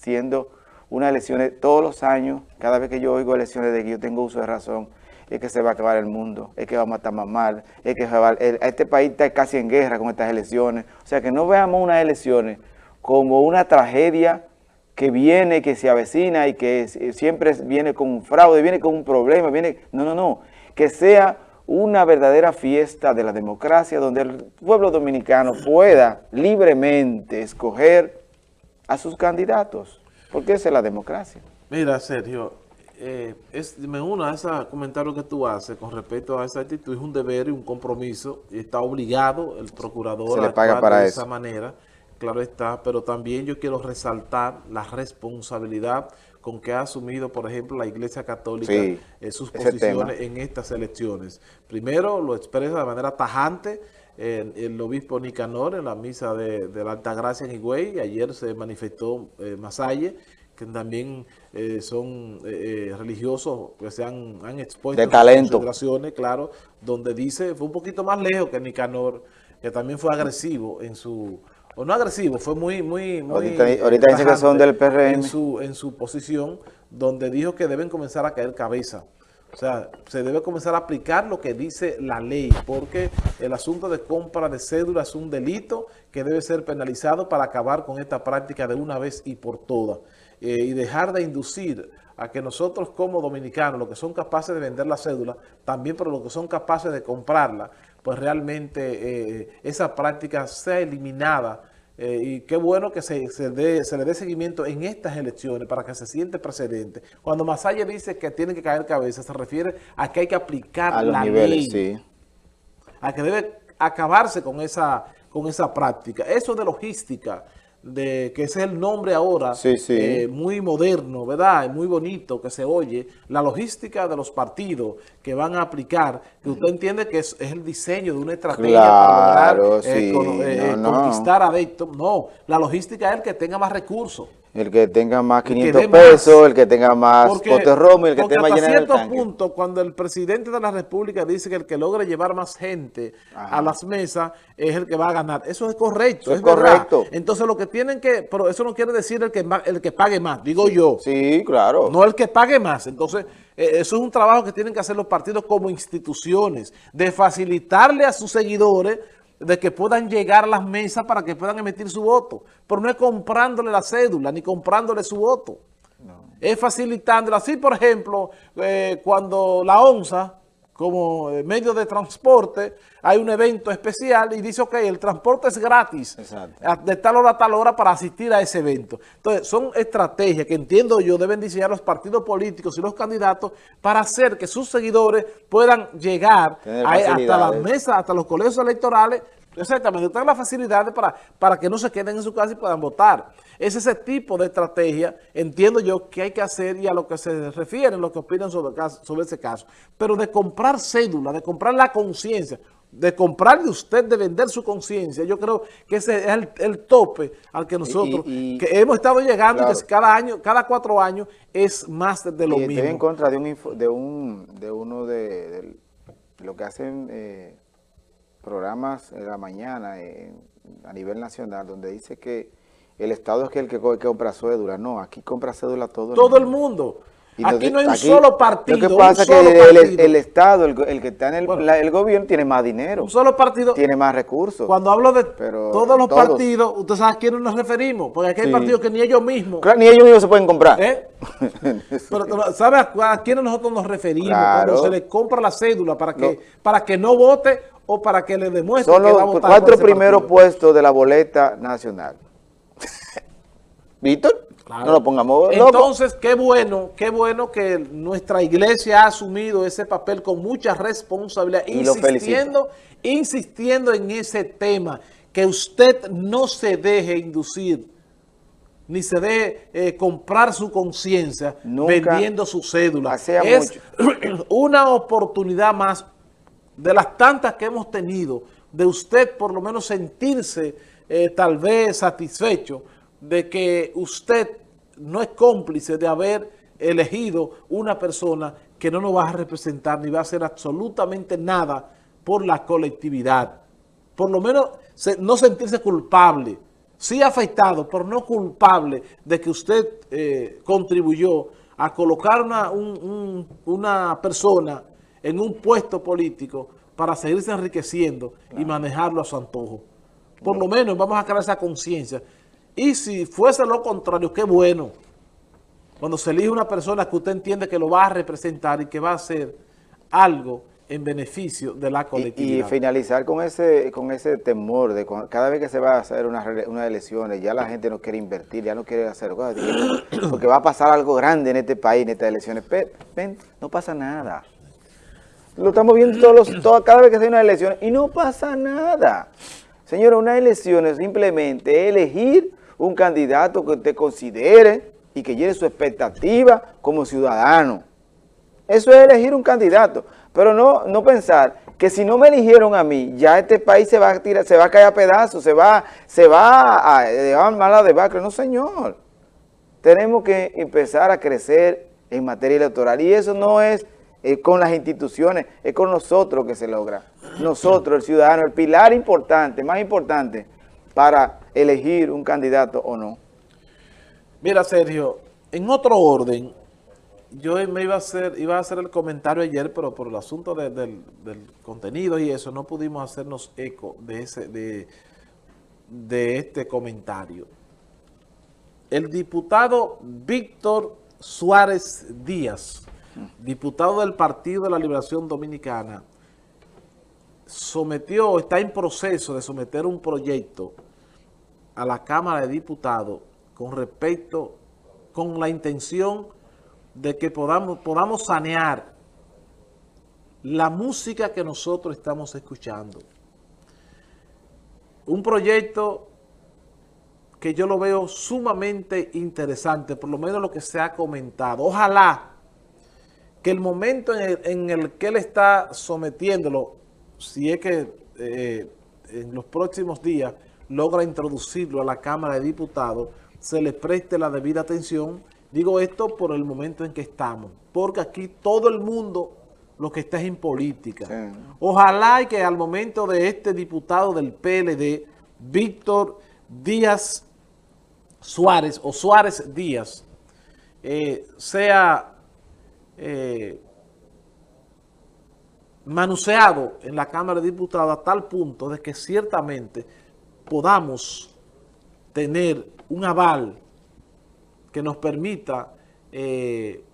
siendo unas elecciones todos los años, cada vez que yo oigo elecciones de que yo tengo uso de razón, es que se va a acabar el mundo, es que vamos a estar más mal, es que este país está casi en guerra con estas elecciones. O sea, que no veamos unas elecciones como una tragedia que viene, que se avecina y que siempre viene con un fraude, viene con un problema, viene... No, no, no. Que sea una verdadera fiesta de la democracia donde el pueblo dominicano pueda libremente escoger a sus candidatos, porque esa es la democracia. Mira, Sergio, eh, es, me uno a ese comentario que tú haces con respecto a esa actitud, es un deber y un compromiso, y está obligado el procurador a actuar para de esa manera, claro está, pero también yo quiero resaltar la responsabilidad con que ha asumido, por ejemplo, la Iglesia Católica en eh, sus posiciones en estas elecciones. Primero, lo expresa de manera tajante el, obispo Nicanor en la misa de, la Alta Gracia en Higüey, ayer se manifestó eh, Masalle, que también eh, son eh, eh, religiosos que se han, han expuesto de talento. consideraciones, claro, donde dice, fue un poquito más lejos que Nicanor, que también fue agresivo en su, o no agresivo, fue muy, muy, muy ahorita, dice que son del PRM. En su, en su posición, donde dijo que deben comenzar a caer cabeza. O sea, se debe comenzar a aplicar lo que dice la ley, porque el asunto de compra de cédula es un delito que debe ser penalizado para acabar con esta práctica de una vez y por todas. Eh, y dejar de inducir a que nosotros como dominicanos, los que son capaces de vender la cédula, también por los que son capaces de comprarla, pues realmente eh, esa práctica sea eliminada eh, y qué bueno que se, se, le dé seguimiento en estas elecciones para que se siente precedente. Cuando Masaya dice que tiene que caer cabeza, se refiere a que hay que aplicar la ley. A que debe acabarse con esa, con esa práctica. Eso de logística, de que ese es el nombre ahora, eh, muy moderno, ¿verdad? Muy bonito que se oye, la logística de los partidos que van a aplicar, que usted entiende que es, el diseño de una estrategia para lograr eh, eh, conquistar adeptos. No, la logística es el que tenga más recursos. El que tenga más 500 pesos, el que tenga más potes romo, el que tenga más lleno cierto punto, cuando el presidente de la república dice que el que logre llevar más gente a las mesas es el que va a ganar. Eso es correcto, es, correcto. Entonces lo que tienen que, pero eso no quiere decir el que, el que pague más, digo yo. Sí, claro. No el que pague más. Entonces, eh, eso es un trabajo que tienen que hacer los partidos como instituciones, de facilitarle a sus seguidores de que puedan llegar a las mesas para que puedan emitir su voto. Pero no es comprándole la cédula, ni comprándole su voto. Es facilitándolo. Así, por ejemplo, eh, cuando la ONSA como eh, medio de transporte, hay un evento especial y dice, ok, el transporte es gratis de tal hora a tal hora para asistir a ese evento. Entonces, son estrategias que entiendo yo deben diseñar los partidos políticos y los candidatos para hacer que sus seguidores puedan llegar hasta las mesas, hasta los colegios electorales, Exactamente, tengan las facilidades para, para que no se queden en su casa y puedan votar. Es ese tipo de estrategia, entiendo yo, que hay que hacer y a lo que se refieren, lo que opinan sobre, sobre ese caso. Pero de comprar cédula, de comprar la conciencia, de comprar de usted, de vender su conciencia, yo creo que ese es el, tope al que nosotros que hemos estado llegando, que cada año, cada cuatro años es más de, lo mismo. Estoy en contra de un, de un de uno de, lo que hacen... Eh, programas en la mañana a nivel nacional donde dice que el Estado es el que, compra cédula. No, aquí compra cédula todo el todo mundo. el mundo. aquí no hay un solo partido. Lo que pasa es que el, Estado, el, que está en el, gobierno, tiene más dinero. Un solo partido. Tiene más recursos. Cuando hablo de todos los partidos, usted sabe a quiénes nos referimos. Porque aquí hay partidos que ni ellos mismos. ni ellos mismos se pueden comprar. ¿Eh? Pero, ¿sabe a, quiénes nosotros nos referimos? Cuando se le compra la cédula para que, para que no vote o para que le demuestre Son los cuatro primeros puestos de la boleta nacional. ¿Víctor? No lo pongamos Entonces, qué bueno, qué bueno que nuestra iglesia ha asumido ese papel con mucha responsabilidad, insistiendo, insistiendo en ese tema, que usted no se deje inducir, ni se deje eh, comprar su conciencia vendiendo su cédula. Es una oportunidad más de las tantas que hemos tenido, de usted por lo menos sentirse eh, tal vez satisfecho de que usted no es cómplice de haber elegido una persona que no nos va a representar ni va a hacer absolutamente nada por la colectividad. Por lo menos no sentirse culpable, sí afectado, pero no culpable de que usted eh, contribuyó a colocar una, una persona en un puesto político para seguirse enriqueciendo y manejarlo a su antojo. Por lo menos vamos a crear esa conciencia. Y si fuese lo contrario, qué bueno. Cuando se elige una persona que usted entiende que lo va a representar y que va a hacer algo en beneficio de la colectividad. Y, finalizar con ese con ese temor de cada vez que se va a hacer unas una elecciones, ya la gente no quiere invertir, ya no quiere hacer cosas, porque va a pasar algo grande en este país, en estas elecciones. Pero, ven, no pasa nada. Lo estamos viendo todos los, cada vez que hay una elección y no pasa nada. Señora, una elección es simplemente elegir un candidato que usted considere y que llene su expectativa como ciudadano. Eso es elegir un candidato. Pero no, no pensar que si no me eligieron a mí, ya este país se va a tirar, se va a caer a pedazos, se va, se va a llevar mala debacle. No, señor. Tenemos que empezar a crecer en materia electoral. Y eso no es eh, con las instituciones, es con nosotros que se logra. Nosotros, el ciudadano, el pilar importante, más importante, para elegir un candidato o no. Mira, Sergio, en otro orden, yo me iba a hacer iba a hacer el comentario ayer, pero por el asunto del, contenido y eso, no pudimos hacernos eco de, ese, de, de este comentario. El diputado Víctor Suárez Díaz, diputado del Partido de la Liberación Dominicana, sometió, está en proceso de someter un proyecto a la Cámara de Diputados con respecto, con la intención de que podamos, podamos sanear la música que nosotros estamos escuchando. Un proyecto que yo lo veo sumamente interesante, por lo menos lo que se ha comentado. Ojalá que el momento en el, que él está sometiéndolo, si es que eh, en los próximos días logra introducirlo a la Cámara de Diputados, se le preste la debida atención Digo esto por el momento en que estamos, porque aquí todo el mundo lo que está es en política. Ojalá que al momento de este diputado del PLD, Víctor Díaz Suárez, o Suárez Díaz, eh, sea eh, manuseado en la Cámara de Diputados a tal punto de que ciertamente podamos tener un aval que nos permita eh,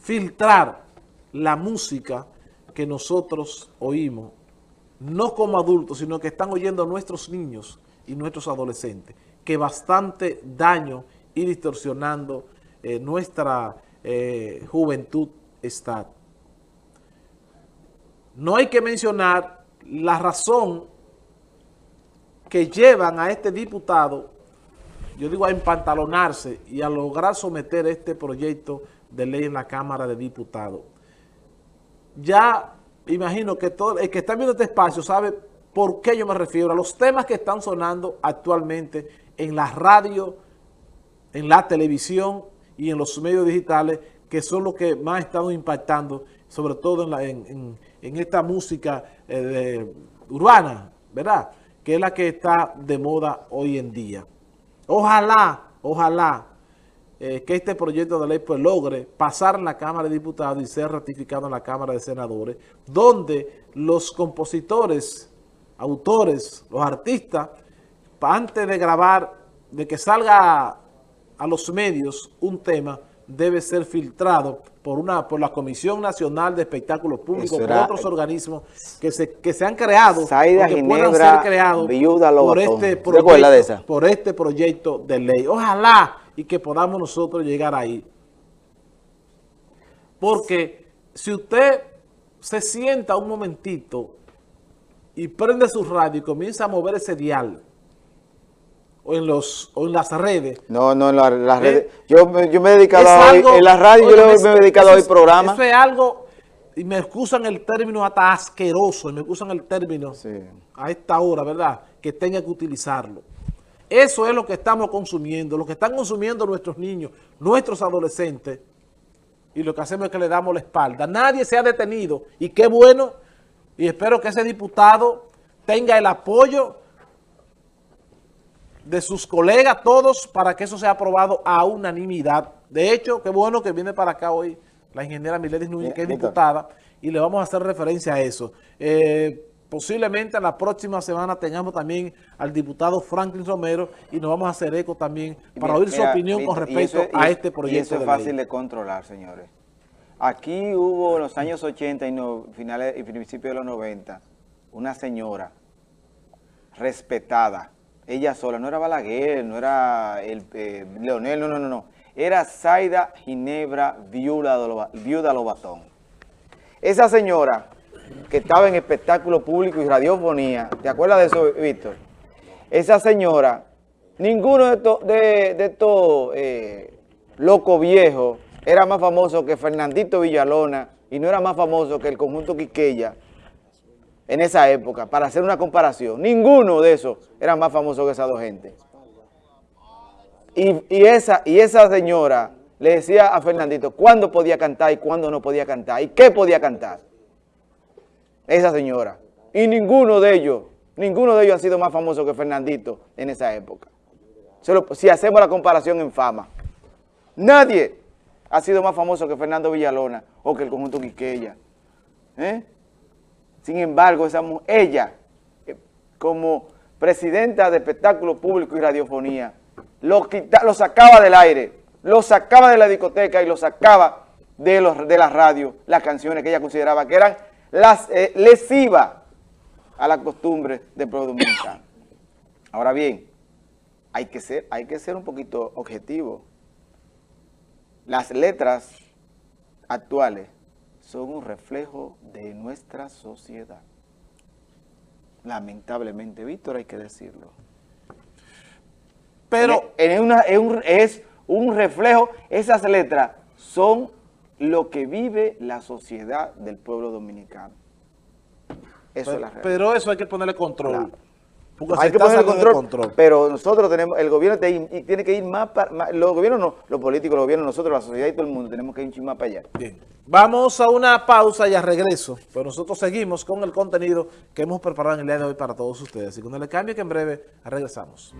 filtrar la música que nosotros oímos, no como adultos, sino que están oyendo nuestros niños y nuestros adolescentes, que bastante daño y distorsionando eh, nuestra eh, juventud está. No hay que mencionar la razón que llevan a este diputado yo digo a empantalonarse y a lograr someter este proyecto de ley en la Cámara de Diputados. Ya imagino que todo el que está viendo este espacio sabe por qué yo me refiero a los temas que están sonando actualmente en la radio, en la televisión y en los medios digitales, que son los que más están impactando, sobre todo en, esta música eh, urbana, ¿verdad? Que es la que está de moda hoy en día. Ojalá, ojalá eh, que este proyecto de ley pues logre pasar en la Cámara de Diputados y ser ratificado en la Cámara de Senadores, donde los compositores, autores, los artistas, antes de grabar, de que salga a los medios un tema, debe ser filtrado por una por la Comisión Nacional de Espectáculos Públicos, por otros organismos que se, que se han creado, que puedan ser creados por este, proyecto, por este proyecto de ley. Ojalá y que podamos nosotros llegar ahí. Porque si usted se sienta un momentito y prende su radio y comienza a mover ese dial, o en los o en las redes. No, no, en las redes. Yo, yo, me he dedicado a hoy, en la radio yo me he dedicado a hoy programa. Eso es algo, y me excusan el término hasta asqueroso, y me excusan el término a esta hora, ¿verdad? Que tenga que utilizarlo. Eso es lo que estamos consumiendo, lo que están consumiendo nuestros niños, nuestros adolescentes, y lo que hacemos es que le damos la espalda. Nadie se ha detenido, y qué bueno, y espero que ese diputado tenga el apoyo de sus colegas, todos, para que eso sea aprobado a unanimidad. De hecho, qué bueno que viene para acá hoy la ingeniera Miledis Núñez, que es diputada, y le vamos a hacer referencia a eso. Eh, posiblemente la próxima semana tengamos también al diputado Franklin Romero y nos vamos a hacer eco también para oír su opinión con respecto a este proyecto. Y eso es fácil de controlar, señores. Aquí hubo en los años 80 y finales y principios de los 90 una señora respetada, ella sola, no era Balaguer, no era el, eh, Leonel, no, no, no, no, era Zaida Ginebra Viuda, Viuda Lobatón. Esa señora que estaba en espectáculo público y radiofonía, ¿te acuerdas de eso, Víctor? Esa señora, ninguno de estos de, estos eh, locos viejos era más famoso que Fernandito Villalona y no era más famoso que el conjunto Quiqueya en esa época, para hacer una comparación. Ninguno de esos era más famoso que esas dos gente. Y, esa, y esa señora le decía a Fernandito cuándo podía cantar y cuándo no podía cantar y qué podía cantar. Esa señora. Y ninguno de ellos, ninguno de ellos ha sido más famoso que Fernandito en esa época. si hacemos la comparación en fama. Nadie ha sido más famoso que Fernando Villalona o que el conjunto Quiqueya. ¿Eh? Sin embargo, ella, eh, como presidenta de espectáculo público y radiofonía, lo, lo sacaba del aire, lo sacaba de la discoteca y lo sacaba de, los, de la radio, las canciones que ella consideraba que eran eh, lesivas a la costumbre del pueblo dominicano. Ahora bien, hay que ser, hay que ser un poquito objetivo. Las letras actuales son un reflejo de nuestra sociedad. Lamentablemente, Víctor, hay que decirlo. Pero es, es, un, reflejo, esas letras son lo que vive la sociedad del pueblo dominicano. Eso pero, es la realidad. Pero eso hay que ponerle control. Hay que ponerle control, pero nosotros tenemos, el gobierno tiene que ir más, para, los gobiernos no, los políticos, los gobiernos, nosotros, la sociedad y todo el mundo, tenemos que ir más para allá. Bien. Vamos a una pausa y a regreso, pero nosotros seguimos con el contenido que hemos preparado en el día de hoy para todos ustedes. Y cuando le cambie que en breve regresamos.